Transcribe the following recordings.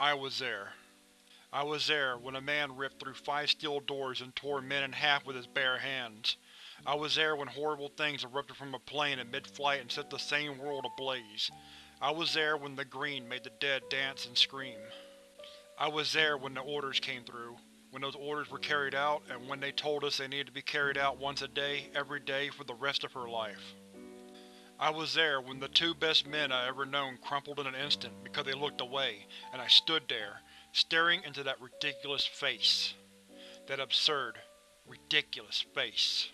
I was there. I was there when a man ripped through five steel doors and tore men in half with his bare hands. I was there when horrible things erupted from a plane in mid-flight and set the same world ablaze. I was there when the green made the dead dance and scream. I was there when the orders came through, when those orders were carried out, and when they told us they needed to be carried out once a day, every day, for the rest of her life. I was there when the two best men I ever known crumpled in an instant because they looked away, and I stood there, staring into that ridiculous face. That absurd, ridiculous face.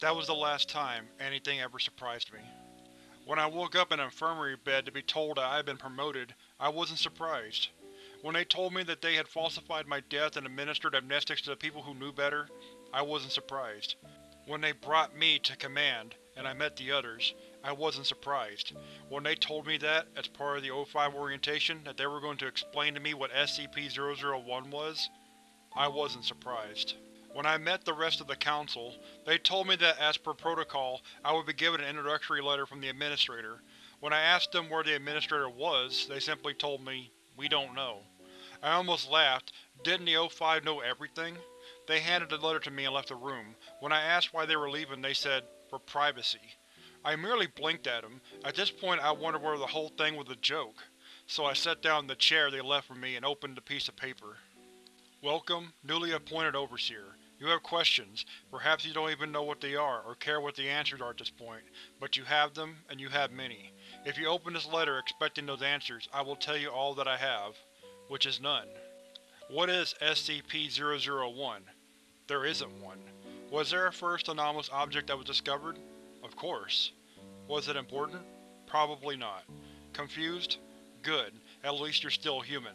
That was the last time anything ever surprised me. When I woke up in an infirmary bed to be told that I had been promoted, I wasn't surprised. When they told me that they had falsified my death and administered amnestics to the people who knew better, I wasn't surprised. When they brought me to command, and I met the others, I wasn't surprised. When they told me that, as part of the O5 orientation, that they were going to explain to me what SCP-001 was, I wasn't surprised. When I met the rest of the Council, they told me that as per protocol, I would be given an introductory letter from the Administrator. When I asked them where the Administrator was, they simply told me, we don't know. I almost laughed. Didn't the O5 know everything? They handed the letter to me and left the room. When I asked why they were leaving, they said, for privacy. I merely blinked at him. At this point I wondered whether the whole thing was a joke. So I sat down in the chair they left for me and opened the piece of paper. Welcome, newly appointed Overseer. You have questions. Perhaps you don't even know what they are, or care what the answers are at this point, but you have them, and you have many. If you open this letter expecting those answers, I will tell you all that I have. Which is none. What is SCP-001? There isn't one. Was there a first anomalous object that was discovered? Of course. Was it important? Probably not. Confused? Good. At least you're still human.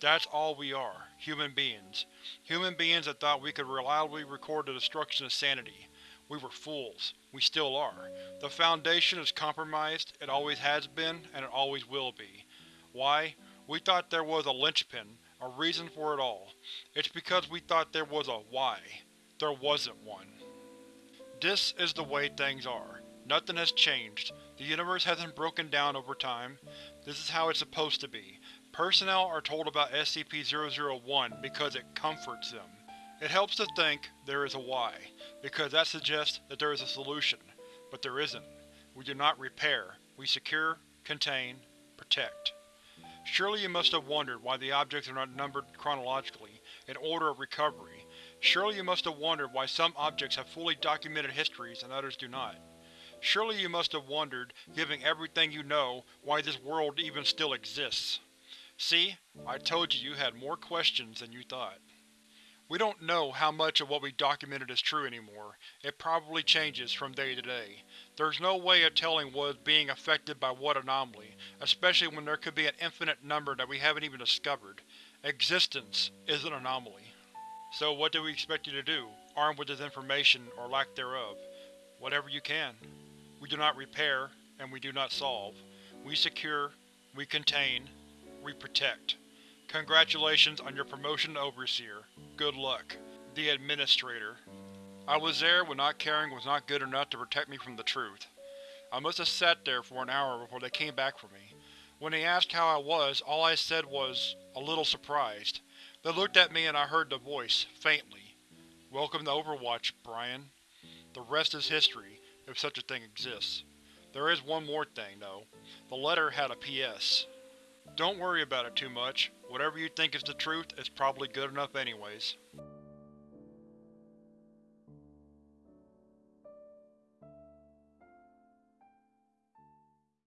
That's all we are. Human beings. Human beings that thought we could reliably record the destruction of sanity. We were fools. We still are. The Foundation is compromised, it always has been, and it always will be. Why? We thought there was a linchpin, a reason for it all. It's because we thought there was a why. There wasn't one. This is the way things are. Nothing has changed. The universe hasn't broken down over time. This is how it's supposed to be. Personnel are told about SCP-001 because it comforts them. It helps to think there is a why, because that suggests that there is a solution. But there isn't. We do not repair. We secure, contain, protect. Surely you must have wondered why the objects are not numbered chronologically, in order of recovery. Surely you must have wondered why some objects have fully documented histories and others do not. Surely you must have wondered, given everything you know, why this world even still exists. See? I told you you had more questions than you thought. We don't know how much of what we documented is true anymore. It probably changes from day to day. There's no way of telling what is being affected by what anomaly, especially when there could be an infinite number that we haven't even discovered. Existence is an anomaly. So what do we expect you to do, armed with this information, or lack thereof? Whatever you can. We do not repair, and we do not solve. We secure, we contain, we protect. Congratulations on your promotion to Overseer. Good luck. The Administrator. I was there when not caring was not good enough to protect me from the truth. I must have sat there for an hour before they came back for me. When they asked how I was, all I said was, a little surprised. They looked at me and I heard the voice, faintly. Welcome to Overwatch, Brian. The rest is history, if such a thing exists. There is one more thing, though. The letter had a PS. Don't worry about it too much. Whatever you think is the truth is probably good enough anyways.